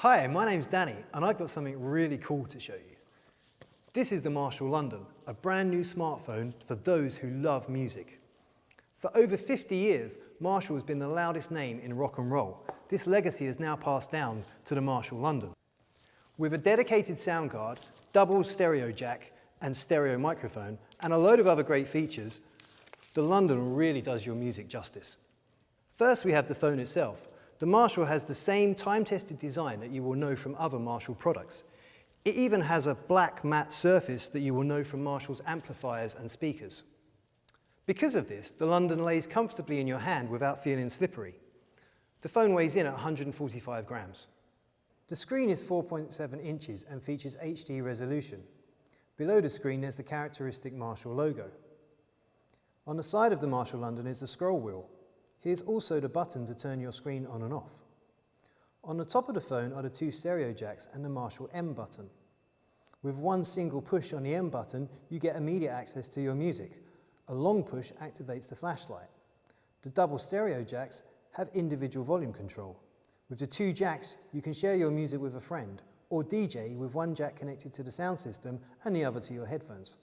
Hi, my name's Danny and I've got something really cool to show you. This is the Marshall London, a brand new smartphone for those who love music. For over 50 years, Marshall has been the loudest name in rock and roll. This legacy is now passed down to the Marshall London. With a dedicated sound card, double stereo jack and stereo microphone, and a load of other great features, the London really does your music justice. First, we have the phone itself. The Marshall has the same time-tested design that you will know from other Marshall products. It even has a black matte surface that you will know from Marshall's amplifiers and speakers. Because of this, the London lays comfortably in your hand without feeling slippery. The phone weighs in at 145 grams. The screen is 4.7 inches and features HD resolution. Below the screen there's the characteristic Marshall logo. On the side of the Marshall London is the scroll wheel, Here's also the button to turn your screen on and off. On the top of the phone are the two stereo jacks and the Marshall M button. With one single push on the M button, you get immediate access to your music. A long push activates the flashlight. The double stereo jacks have individual volume control. With the two jacks, you can share your music with a friend or DJ with one jack connected to the sound system and the other to your headphones.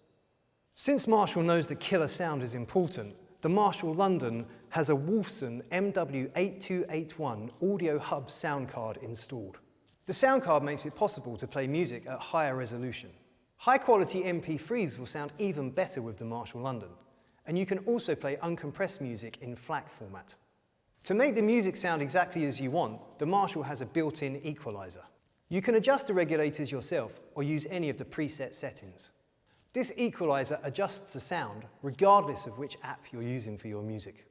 Since Marshall knows that killer sound is important, the Marshall London has a Wolfson MW8281 Audio Hub sound card installed. The sound card makes it possible to play music at higher resolution. High quality MP3s will sound even better with the Marshall London, and you can also play uncompressed music in FLAC format. To make the music sound exactly as you want, the Marshall has a built-in equalizer. You can adjust the regulators yourself or use any of the preset settings. This equalizer adjusts the sound regardless of which app you're using for your music.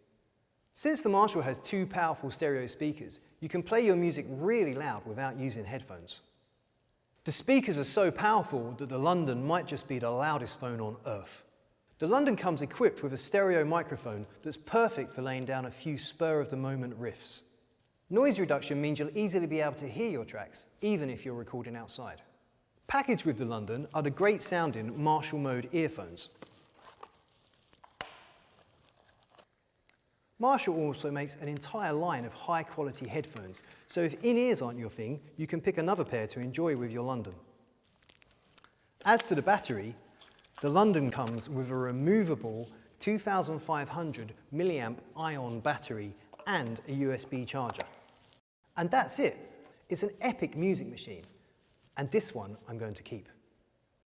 Since the Marshall has two powerful stereo speakers, you can play your music really loud without using headphones. The speakers are so powerful that the London might just be the loudest phone on earth. The London comes equipped with a stereo microphone that's perfect for laying down a few spur-of-the-moment riffs. Noise reduction means you'll easily be able to hear your tracks, even if you're recording outside. Packaged with the London are the great sounding Marshall Mode earphones. Marshall also makes an entire line of high quality headphones, so if in-ears aren't your thing, you can pick another pair to enjoy with your London. As to the battery, the London comes with a removable 2500 milliamp ion battery and a USB charger. And that's it. It's an epic music machine and this one I'm going to keep.